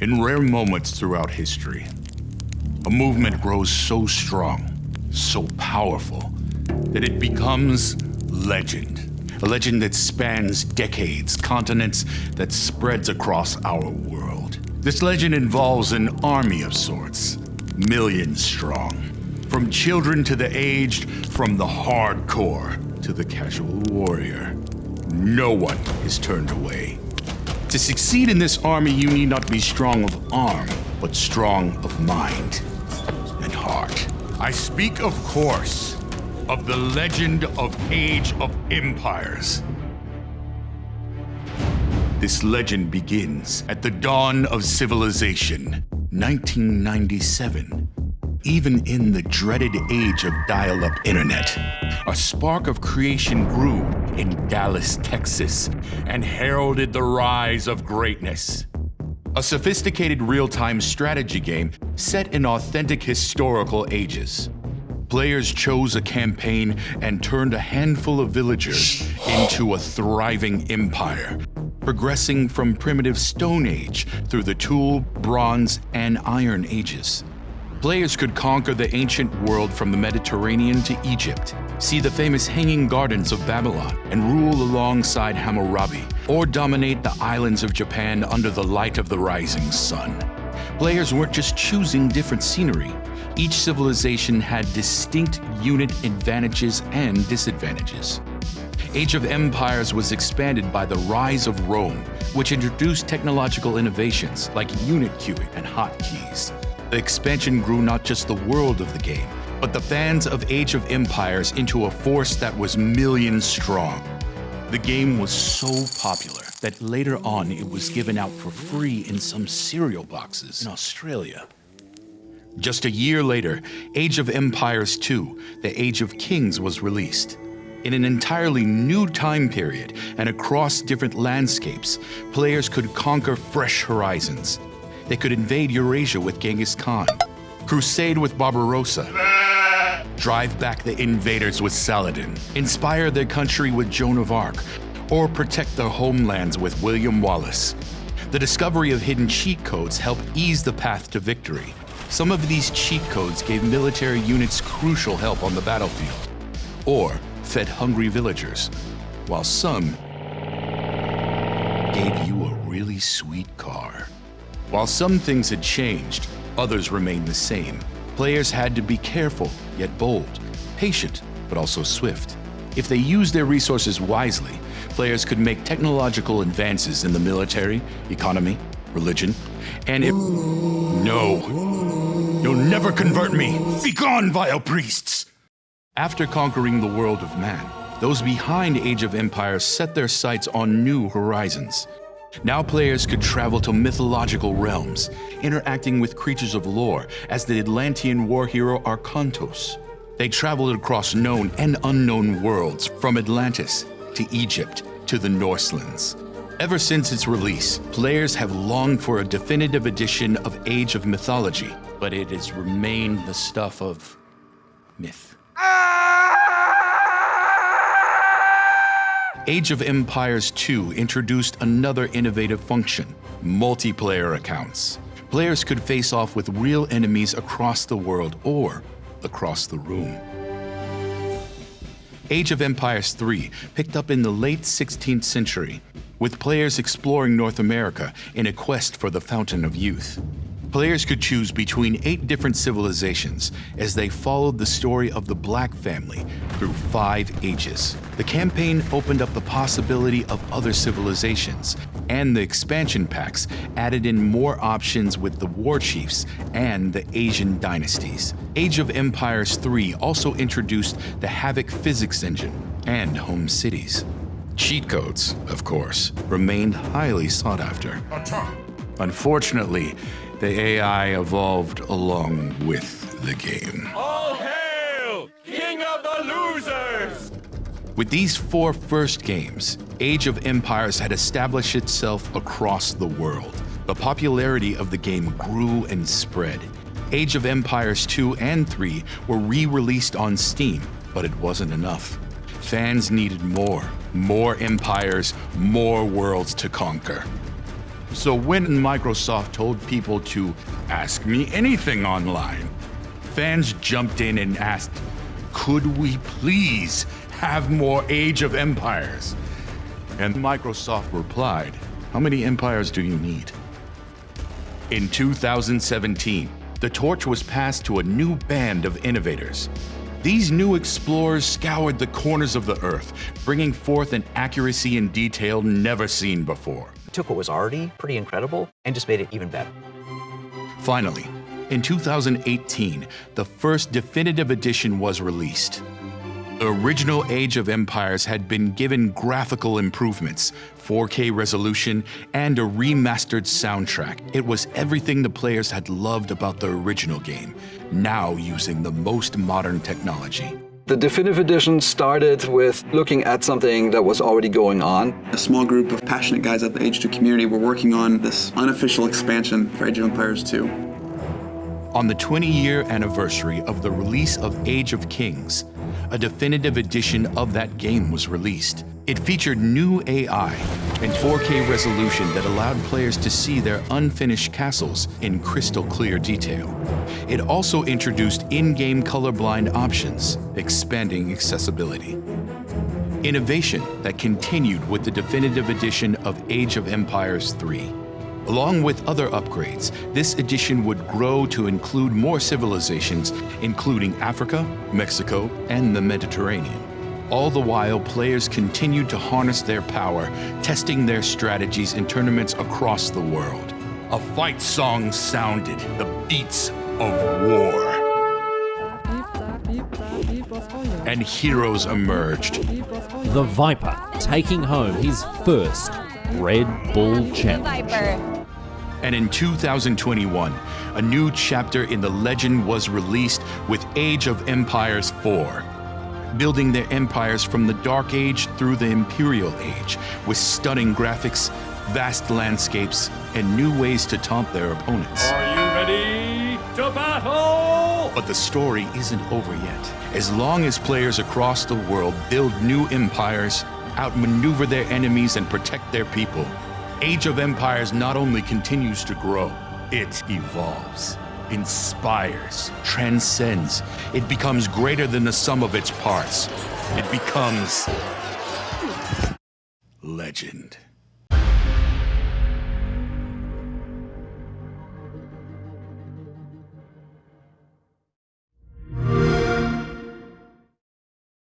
In rare moments throughout history, a movement grows so strong, so powerful, that it becomes legend. A legend that spans decades, continents that spreads across our world. This legend involves an army of sorts, millions strong. From children to the aged, from the hardcore to the casual warrior. No one is turned away. To succeed in this army, you need not be strong of arm, but strong of mind and heart. I speak, of course, of the legend of Age of Empires. This legend begins at the dawn of civilization, 1997. Even in the dreaded age of dial up internet, a spark of creation grew in Dallas, Texas, and heralded the rise of greatness. A sophisticated real time strategy game set in authentic historical ages. Players chose a campaign and turned a handful of villagers into a thriving empire, progressing from primitive Stone Age through the Tool, Bronze, and Iron Ages. Players could conquer the ancient world from the Mediterranean to Egypt, see the famous Hanging Gardens of Babylon, and rule alongside Hammurabi, or dominate the islands of Japan under the light of the rising sun. Players weren't just choosing different scenery, each civilization had distinct unit advantages and disadvantages. Age of Empires was expanded by the rise of Rome, which introduced technological innovations like unit queuing and hotkeys. The expansion grew not just the world of the game, but the fans of Age of Empires into a force that was millions strong. The game was so popular that later on it was given out for free in some cereal boxes in Australia. Just a year later, Age of Empires 2, The Age of Kings was released. In an entirely new time period and across different landscapes, players could conquer fresh horizons. They could invade Eurasia with Genghis Khan, crusade with Barbarossa, drive back the invaders with Saladin, inspire their country with Joan of Arc, or protect their homelands with William Wallace. The discovery of hidden cheat codes helped ease the path to victory. Some of these cheat codes gave military units crucial help on the battlefield, or fed hungry villagers, while some gave you a really sweet car. While some things had changed, others remained the same. Players had to be careful, yet bold, patient, but also swift. If they used their resources wisely, players could make technological advances in the military, economy, religion, and if. No! You'll never convert me! Begone, vile priests! After conquering the world of man, those behind Age of Empires set their sights on new horizons. Now players could travel to mythological realms, interacting with creatures of lore as the Atlantean war hero Arkantos. They traveled across known and unknown worlds, from Atlantis to Egypt to the Norselands. Ever since its release, players have longed for a definitive edition of Age of Mythology, but it has remained the stuff of myth. Ah! Age of Empires 2 introduced another innovative function multiplayer accounts. Players could face off with real enemies across the world or across the room. Age of Empires 3 picked up in the late 16th century, with players exploring North America in a quest for the Fountain of Youth. Players could choose between eight different civilizations as they followed the story of the Black family through five ages. The campaign opened up the possibility of other civilizations, and the expansion packs added in more options with the war chiefs and the Asian dynasties. Age of Empires 3 also introduced the Havok physics engine and home cities. Cheat codes, of course, remained highly sought after. Unfortunately, the AI evolved along with the game. All hail, King of the Losers! With these four first games, Age of Empires had established itself across the world. The popularity of the game grew and spread. Age of Empires 2 and 3 were re released on Steam, but it wasn't enough. Fans needed more more empires, more worlds to conquer. So when Microsoft told people to ask me anything online, fans jumped in and asked, could we please have more Age of Empires? And Microsoft replied, how many empires do you need? In 2017, the torch was passed to a new band of innovators. These new explorers scoured the corners of the Earth, bringing forth an accuracy and detail never seen before. Took what was already pretty incredible and just made it even better. Finally, in 2018, the first definitive edition was released. The original Age of Empires had been given graphical improvements, 4K resolution, and a remastered soundtrack. It was everything the players had loved about the original game, now using the most modern technology. The Definitive Edition started with looking at something that was already going on. A small group of passionate guys at the Age 2 community were working on this unofficial expansion for Age of Empires 2. On the 20-year anniversary of the release of Age of Kings, a definitive edition of that game was released. It featured new AI and 4K resolution that allowed players to see their unfinished castles in crystal clear detail. It also introduced in-game colorblind options, expanding accessibility. Innovation that continued with the definitive edition of Age of Empires 3. Along with other upgrades, this edition would grow to include more civilizations, including Africa, Mexico, and the Mediterranean. All the while, players continued to harness their power, testing their strategies in tournaments across the world. A fight song sounded, the beats of war. And heroes emerged. The Viper taking home his first Red Bull Challenge. And in 2021, a new chapter in the legend was released with Age of Empires 4, building their empires from the Dark Age through the Imperial Age, with stunning graphics, vast landscapes, and new ways to taunt their opponents. Are you ready to battle? But the story isn't over yet. As long as players across the world build new empires, outmaneuver their enemies, and protect their people, Age of Empires not only continues to grow, it evolves, inspires, transcends. It becomes greater than the sum of its parts. It becomes legend.